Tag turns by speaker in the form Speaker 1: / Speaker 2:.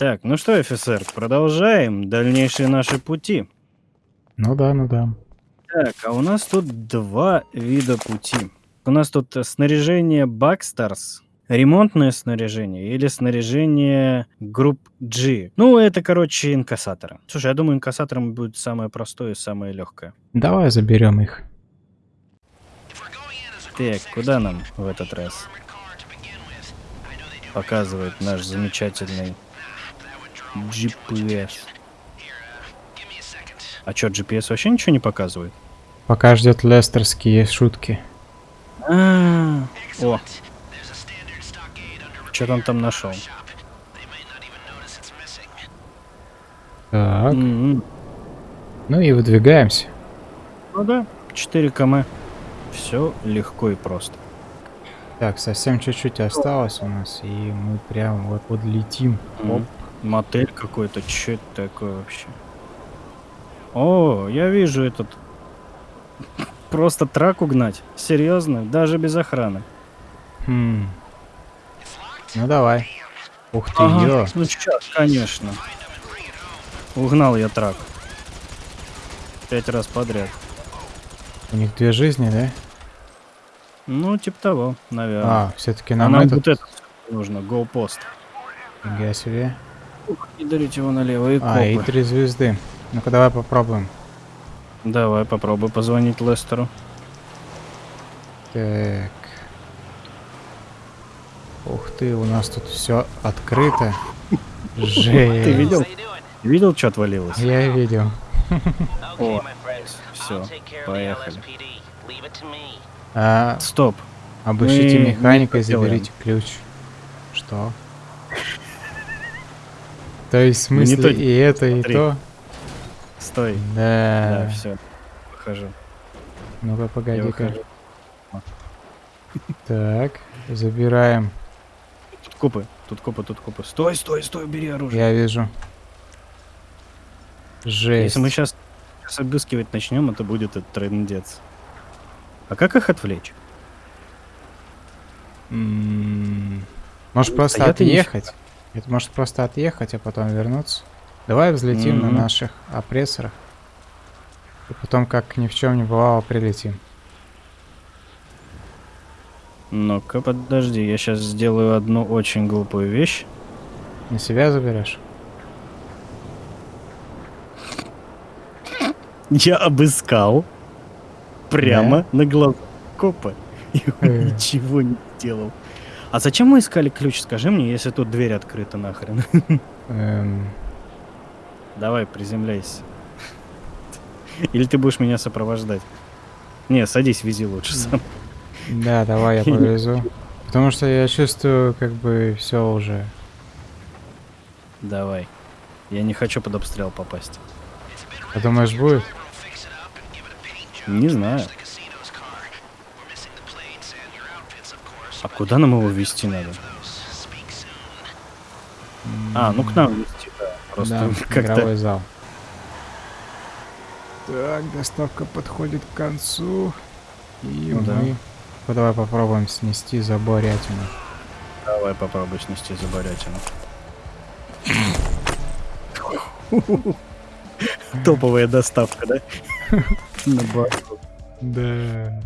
Speaker 1: Так, ну что, офицер, продолжаем дальнейшие наши пути.
Speaker 2: Ну да, ну да.
Speaker 1: Так, а у нас тут два вида пути. У нас тут снаряжение Бакстарс, ремонтное снаряжение или снаряжение групп G. Ну, это, короче, инкассаторы. Слушай, я думаю, инкассатором будет самое простое и самое легкое.
Speaker 2: Давай заберем их.
Speaker 1: Так, куда нам в этот раз? Показывает наш замечательный GPS. А чё, GPS вообще ничего не показывает?
Speaker 2: Пока ждет лестерские шутки.
Speaker 1: А, о, что он там нашел?
Speaker 2: Так,
Speaker 1: М-м.
Speaker 2: ну и выдвигаемся.
Speaker 1: Ну да, 4 км. Все легко и просто.
Speaker 2: Так, совсем чуть-чуть осталось у нас, и мы прям вот подлетим.
Speaker 1: М.
Speaker 2: Оп.
Speaker 1: Мотель какой-то, что это такое вообще? О, я вижу этот. Просто трак угнать. Серьезно, даже без охраны.
Speaker 2: Хм. Ну давай. Ух ты,
Speaker 1: Ага,
Speaker 2: ё.
Speaker 1: ну сейчас, конечно. Угнал я трак. Пять раз подряд.
Speaker 2: У них две жизни, да?
Speaker 1: Ну, типа того, наверное.
Speaker 2: А, все-таки
Speaker 1: а
Speaker 2: нам,
Speaker 1: нам
Speaker 2: этот...
Speaker 1: вот это нужно, гоупост.
Speaker 2: Нифига себе.
Speaker 1: И дарите его налево и
Speaker 2: А, и
Speaker 1: копы.
Speaker 2: три звезды. Ну-ка давай попробуем.
Speaker 1: Давай попробуй позвонить Лестеру.
Speaker 2: Так. Ух ты, у нас тут все открыто. Жесть.
Speaker 1: Ты видел? Видел, что отвалилось?
Speaker 2: Я видел.
Speaker 1: О, все, поехали.
Speaker 2: А,
Speaker 1: Стоп.
Speaker 2: обыщите
Speaker 1: Мы
Speaker 2: механика и заберите ключ. Что? То есть в смысле
Speaker 1: то-
Speaker 2: и это, и
Speaker 1: смотри.
Speaker 2: то?
Speaker 1: Стой. Да,
Speaker 2: Да.
Speaker 1: все. Выхожу.
Speaker 2: Ну-ка, погоди-ка. Так, забираем.
Speaker 1: Тут копы, тут копы, тут копы. Стой, стой, стой, бери оружие.
Speaker 2: Я вижу. Жесть.
Speaker 1: Если мы сейчас, обыскивать начнем, это будет этот трендец. А как их отвлечь?
Speaker 2: М, Может
Speaker 1: Ну,
Speaker 2: просто
Speaker 1: стоят и не
Speaker 2: отъехать? Это может просто отъехать, а потом вернуться? Давай взлетим на
Speaker 1: Мгм.
Speaker 2: наших опрессорах. И потом, как ни в чем не бывало, прилетим.
Speaker 1: Ну-ка, подожди, я сейчас сделаю одну очень глупую вещь.
Speaker 2: На себя заберешь?
Speaker 1: Я обыскал прямо на глазах копа. И он
Speaker 2: Э.
Speaker 1: ничего не сделал. А зачем мы искали ключ, скажи мне, если тут дверь открыта нахрен?
Speaker 2: Эм,
Speaker 1: Давай, приземляйся. Или ты будешь меня сопровождать? Не, садись, вези лучше сам.
Speaker 2: да, давай я повезу. Потому что я чувствую, как бы все уже.
Speaker 1: Давай. Я не хочу под обстрел попасть.
Speaker 2: А думаешь, будет?
Speaker 1: Не знаю. А куда нам его вести надо? А, ну к нам вести, да. Просто
Speaker 2: да,
Speaker 1: как-то...
Speaker 2: игровой зал. Так, доставка подходит к концу. И
Speaker 1: Ну да.
Speaker 2: мы... Ну, давай попробуем снести заборятину.
Speaker 1: Давай попробуй снести заборятину. Топовая доставка, да? На борту.
Speaker 2: Да.